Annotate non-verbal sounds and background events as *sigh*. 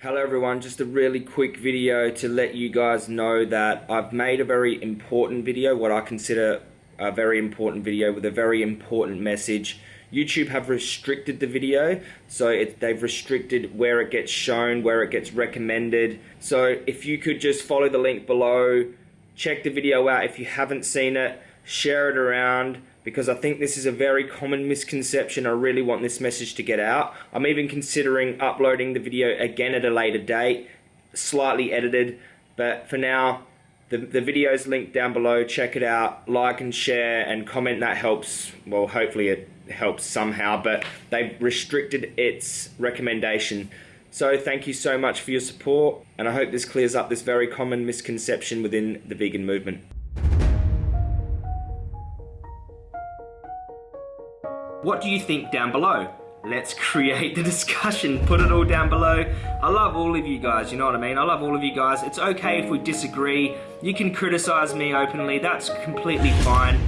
Hello everyone, just a really quick video to let you guys know that I've made a very important video, what I consider a very important video with a very important message. YouTube have restricted the video, so it, they've restricted where it gets shown, where it gets recommended. So if you could just follow the link below, check the video out if you haven't seen it, share it around, because I think this is a very common misconception. I really want this message to get out. I'm even considering uploading the video again at a later date, slightly edited, but for now, the, the video is linked down below. Check it out. Like and share and comment. That helps. Well, hopefully it helps somehow, but they've restricted its recommendation. So thank you so much for your support, and I hope this clears up this very common misconception within the vegan movement. What do you think down below? Let's *laughs* create the discussion. Put it all down below. I love all of you guys, you know what I mean? I love all of you guys. It's okay if we disagree. You can criticize me openly. That's completely fine.